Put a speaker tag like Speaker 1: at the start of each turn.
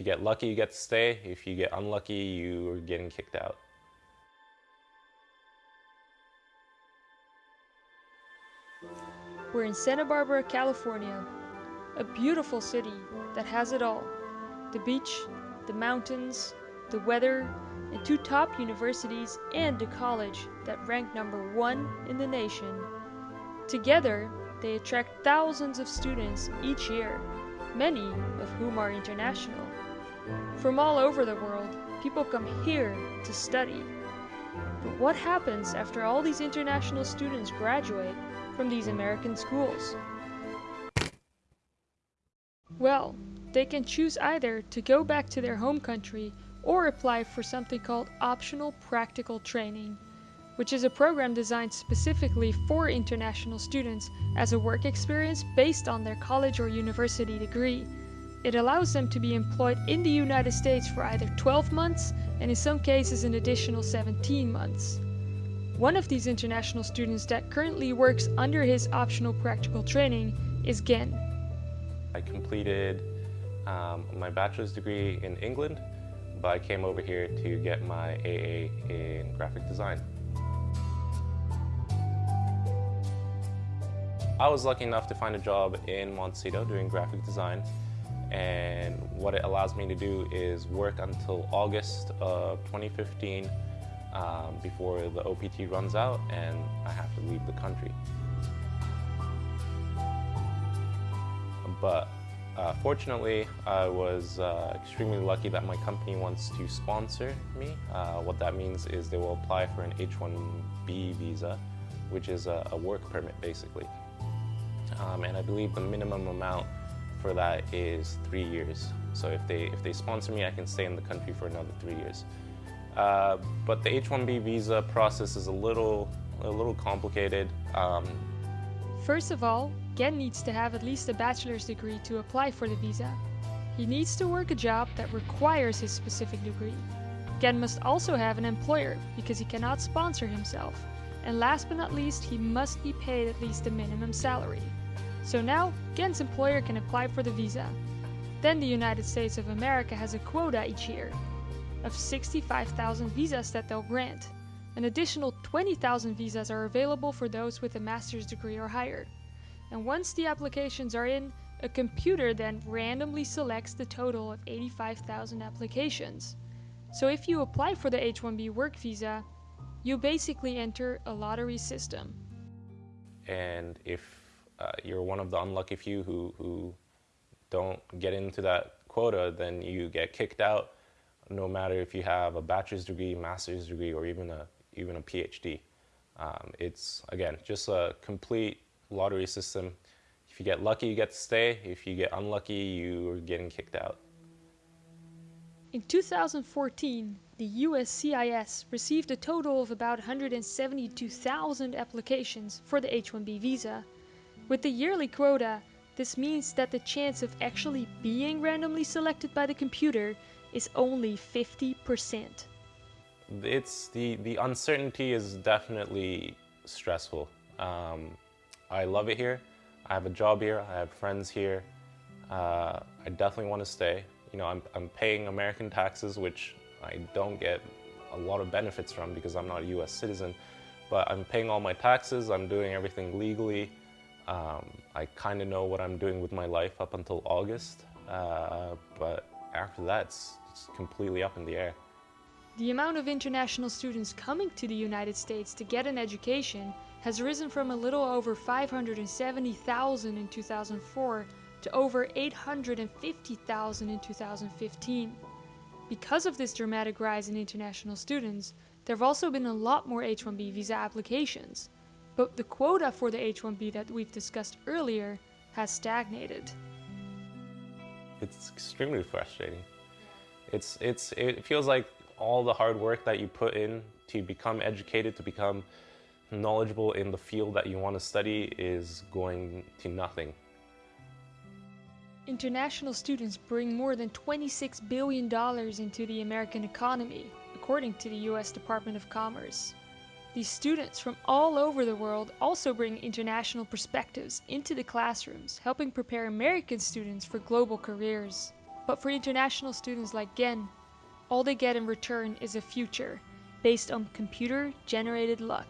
Speaker 1: you get lucky, you get to stay. If you get unlucky, you're getting kicked out.
Speaker 2: We're in Santa Barbara, California, a beautiful city that has it all. The beach, the mountains, the weather, and two top universities and a college that rank number one in the nation. Together, they attract thousands of students each year, many of whom are international. From all over the world, people come here to study. But what happens after all these international students graduate from these American schools? Well, they can choose either to go back to their home country or apply for something called Optional Practical Training, which is a program designed specifically for international students as a work experience based on their college or university degree. It allows them to be employed in the United States for either 12 months and in some cases an additional 17 months. One of these international students that currently works under his optional practical training is Gen.
Speaker 1: I completed um, my bachelor's degree in England, but I came over here to get my AA in graphic design. I was lucky enough to find a job in Montecito doing graphic design and what it allows me to do is work until August of 2015 um, before the OPT runs out and I have to leave the country. But uh, fortunately, I was uh, extremely lucky that my company wants to sponsor me. Uh, what that means is they will apply for an H-1B visa, which is a, a work permit basically. Um, and I believe the minimum amount for that is three years. So if they, if they sponsor me, I can stay in the country for another three years. Uh, but the H-1B visa process is a little, a little complicated. Um,
Speaker 2: First of all, Gen needs to have at least a bachelor's degree to apply for the visa. He needs to work a job that requires his specific degree. Gen must also have an employer because he cannot sponsor himself. And last but not least, he must be paid at least a minimum salary. So now, Gen's employer can apply for the visa. Then the United States of America has a quota each year of 65,000 visas that they'll grant. An additional 20,000 visas are available for those with a master's degree or higher. And once the applications are in, a computer then randomly selects the total of 85,000 applications. So if you apply for the H-1B work visa, you basically enter a lottery system.
Speaker 1: And if uh, you're one of the unlucky few who, who don't get into that quota, then you get kicked out no matter if you have a bachelor's degree, master's degree, or even a, even a PhD. Um, it's, again, just a complete lottery system. If you get lucky, you get to stay. If you get unlucky, you're getting kicked out.
Speaker 2: In 2014, the USCIS received a total of about 172,000 applications for the H-1B visa. With the yearly quota, this means that the chance of actually being randomly selected by the computer is only 50%.
Speaker 1: It's the, the uncertainty is definitely stressful. Um, I love it here. I have a job here. I have friends here. Uh, I definitely want to stay. You know, I'm, I'm paying American taxes, which I don't get a lot of benefits from because I'm not a U.S. citizen. But I'm paying all my taxes. I'm doing everything legally. Um, I kind of know what I'm doing with my life up until August. Uh, but after that, it's, it's completely up in the air.
Speaker 2: The amount of international students coming to the United States to get an education has risen from a little over 570,000 in 2004 to over 850,000 in 2015. Because of this dramatic rise in international students, there have also been a lot more H-1B visa applications. But the quota for the H-1B that we've discussed earlier has stagnated.
Speaker 1: It's extremely frustrating. It's, it's, it feels like all the hard work that you put in to become educated, to become knowledgeable in the field that you want to study is going to nothing.
Speaker 2: International students bring more than $26 billion into the American economy, according to the US Department of Commerce. These students from all over the world also bring international perspectives into the classrooms, helping prepare American students for global careers. But for international students like Gen, all they get in return is a future based on computer generated luck.